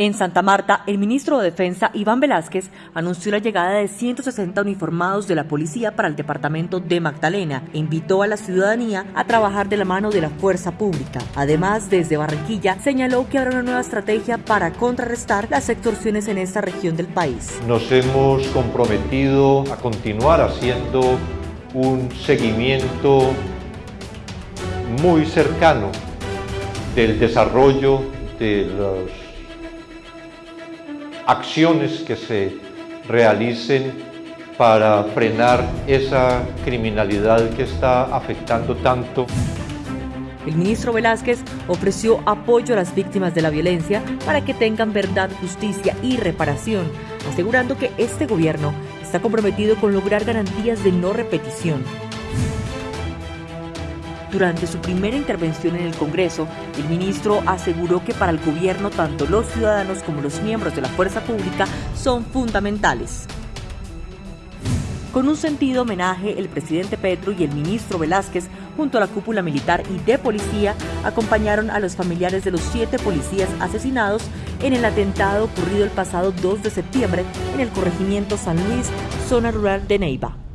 En Santa Marta, el ministro de Defensa, Iván Velázquez, anunció la llegada de 160 uniformados de la policía para el departamento de Magdalena e invitó a la ciudadanía a trabajar de la mano de la fuerza pública. Además, desde Barranquilla, señaló que habrá una nueva estrategia para contrarrestar las extorsiones en esta región del país. Nos hemos comprometido a continuar haciendo un seguimiento muy cercano del desarrollo de los acciones que se realicen para frenar esa criminalidad que está afectando tanto. El ministro Velázquez ofreció apoyo a las víctimas de la violencia para que tengan verdad, justicia y reparación, asegurando que este gobierno está comprometido con lograr garantías de no repetición. Durante su primera intervención en el Congreso, el ministro aseguró que para el gobierno tanto los ciudadanos como los miembros de la fuerza pública son fundamentales. Con un sentido homenaje, el presidente Petro y el ministro Velázquez, junto a la cúpula militar y de policía, acompañaron a los familiares de los siete policías asesinados en el atentado ocurrido el pasado 2 de septiembre en el corregimiento San Luis, zona rural de Neiva.